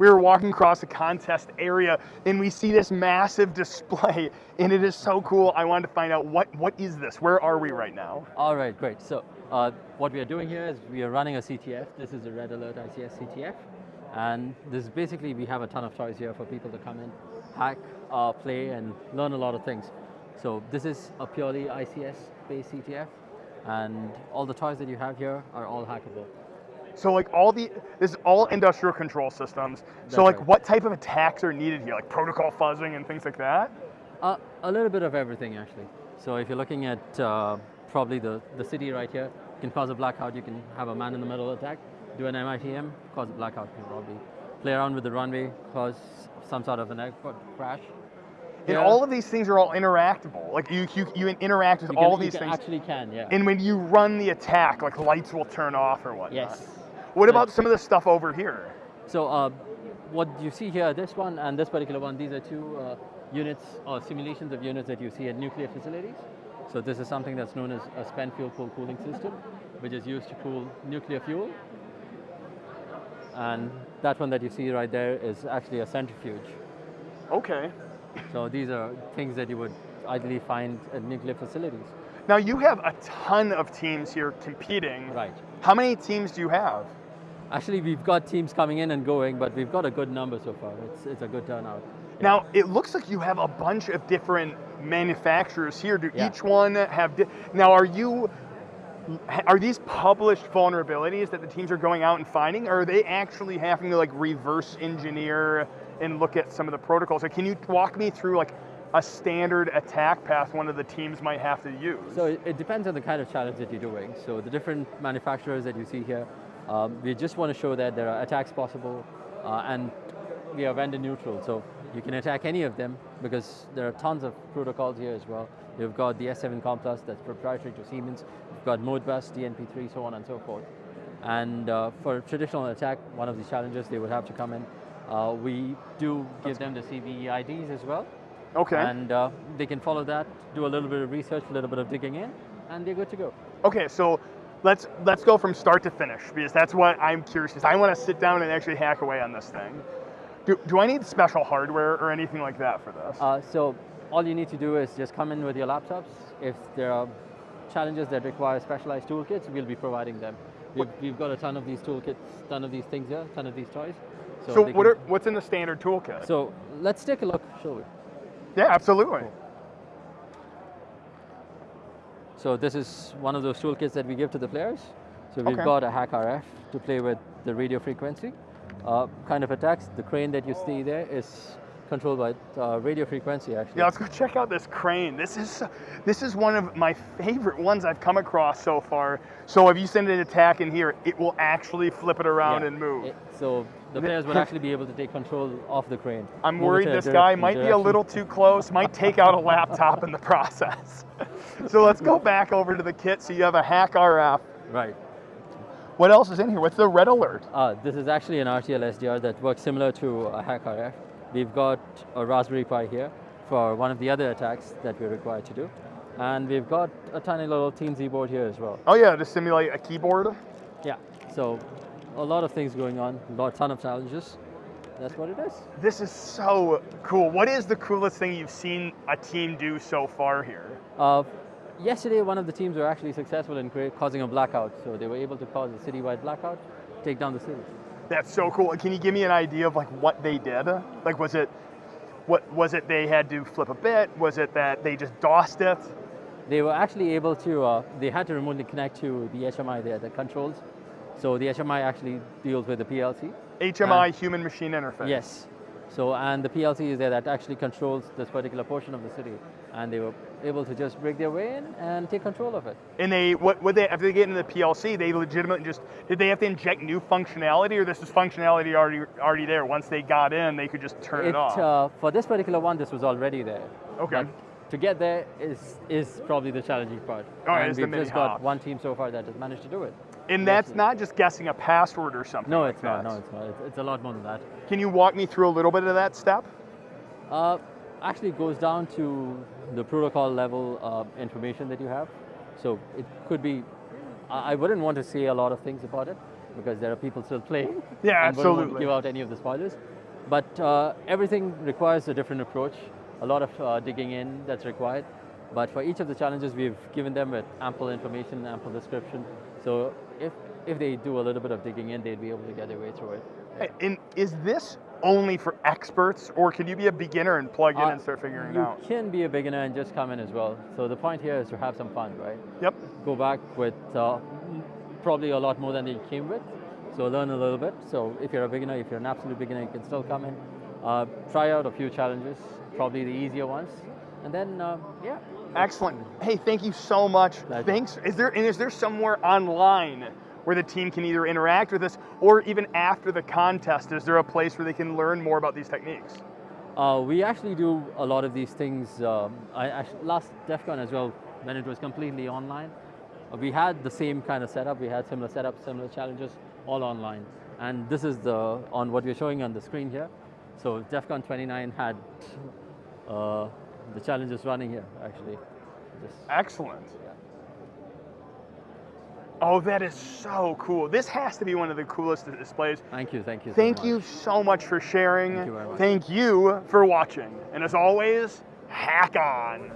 we were walking across the contest area and we see this massive display and it is so cool. I wanted to find out what, what is this? Where are we right now? All right, great. So uh, what we are doing here is we are running a CTF. This is a Red Alert ICS CTF. And this is basically, we have a ton of toys here for people to come in, hack, uh, play, and learn a lot of things. So this is a purely ICS-based CTF, and all the toys that you have here are all hackable. So like all the, this is all industrial control systems. That's so like right. what type of attacks are needed here? Like protocol fuzzing and things like that? Uh, a little bit of everything, actually. So if you're looking at uh, probably the, the city right here, you can cause a blackout, you can have a man in the middle attack, do an MITM, cause a blackout you can probably. Play around with the runway, cause some sort of an airport crash. And Yeah. all of these things are all interactable. Like you, you, you interact with You can- all these can things. actually can, yeah. And when you run the attack, like lights will turn off or whatnot. yes. What about some of the stuff over here? So uh, what you see here, this one and this particular one, these are two uh, units or simulations of units that you see at nuclear facilities. So this is something that's known as a spent fuel pool cooling system, which is used to cool nuclear fuel. And that one that you see right there is actually a centrifuge. Okay. So these are things that you would ideally find at nuclear facilities. Now you have a ton of teams here competing. Right. How many teams do you have? Actually, we've got teams coming in and going, but we've got a good number so far. It's, it's a good turnout. Yeah. Now it looks like you have a bunch of different manufacturers here. Do Yeah. each one have? Di- now are you? Are these published vulnerabilities that the teams are going out and finding, or are they actually having to like reverse engineer and look at some of the protocols? Like, can you walk me through like a standard attack path one of the teams might have to use? So it, depends on the kind of challenge that you're doing. So the different manufacturers that you see here, um, we just want to show that there are attacks possible uh, and we are vendor neutral. So you can attack any of them because there are tons of protocols here as well. You've got the S7CommPlus that's proprietary to Siemens. You've got Modbus, DNP3, so on and so forth. And uh, for traditional attack, one of the challenges they would have to come in. Uh, we do give them the CVE IDs as well. okay. And uh, they can follow that, do a little bit of research, a little bit of digging in, and they're good to go. Okay, so let's let's go from start to finish because that's what I'm curious. Because I want to sit down and actually hack away on this thing. Do, do I need special hardware or anything like that for this? Uh, so all you need to do is just come in with your laptops. If there are challenges that require specialized toolkits, we'll be providing them. We've, we've got a ton of these toolkits, ton of these things here, ton of these toys. So they what are what's in the standard toolkit? So let's take a look, shall we? yeah, absolutely. So this is one of those toolkits that we give to the players. So we've Okay. got a HackRF to play with the radio frequency. Uh, kind of attacks, the crane that you see there is controlled by uh, radio frequency actually. Yeah, let's go check out this crane. This is this is one of my favorite ones I've come across so far. So if you send an attack in here, it will actually flip it around Yeah. and move. It- so the players would actually be able to take control of the crane. I'm move worried this guy might be a little too close, might take out a laptop in the process. so let's go back over to the kit. So you have a HackRF. Right. What else is in here? What's the red alert? Uh, this is actually an RTL SDR that works similar to a HackRF. We've got a Raspberry Pi here for one of the other attacks that we're required to do. And we've got a tiny little teensy board here as well. Oh yeah, to simulate a keyboard. Yeah, so a lot of things going on, a lot, ton of challenges. That's what it is. This is so cool. What is the coolest thing you've seen a team do so far here? Uh, yesterday, one of the teams were actually successful in causing a blackout. So they were able to cause a citywide blackout, take down the city. That's so cool. Can you give me an idea of like what they did? Like was it what was it they had to flip a bit? Was it that they just DOSed it? They were actually able to, uh, they had to remotely connect to the HMI there, the controls. So the HMI actually deals with the PLC. HMI human machine interface. Yes. So, and the PLC is there that actually controls this particular portion of the city. And they were able to just break their way in and take control of it. And they what would they after they get into the PLC, they legitimately just did they have to inject new functionality or this is functionality already already there? Once they got in, they could just turn it, off. uh, for this particular one, this was already there. Okay. But to get there is, is probably the challenging part. Oh, it and we've just got one team so far that has managed to do it. And that's not just guessing a password or something. No, like it's not. that. No, it's not. It's, it's a lot more than that. Can you walk me through a little bit of that step? Uh, actually goes down to the protocol level uh, information that you have. So it could be, I I wouldn't want to say a lot of things about it, because there are people still playing. Yeah, and wouldn't want to absolutely. give out any of the spoilers. But uh, everything requires a different approach, a lot of uh, digging in that's required. But for each of the challenges, we've given them with ample information, ample description. So if, if they do a little bit of digging in, they'd be able to get their way through it. Hey, And is this only for experts, or can you be a beginner and plug in Uh, and start figuring it out? you can be a beginner and just come in as well. So the point here is to have some fun, right? Yep. Go back with uh, probably a lot more than they came with. So learn a little bit. So if you're a beginner, if you're an absolute beginner, you can still come in. Uh, try out a few challenges, probably the easier ones. And then, uh, yeah. Excellent. Hey, thank you so much. Pleasure. Thanks. Is there and is there somewhere online where the team can either interact with us, or even after the contest, is there a place where they can learn more about these techniques? Uh, we actually do a lot of these things. Um, I, actually, last DEF CON as well, when it was completely online, we had the same kind of setup. We had similar setups, similar challenges, all online. And this is the on what we're showing on the screen here. So DEF CON 29 had uh, the challenge is running here, actually. Just, Excellent. yeah. Oh, that is so cool. This has to be one of the coolest displays. Thank you, thank you. so Thank much. you so much for sharing. Thank you very much. Thank you for watching. And as always, hack on.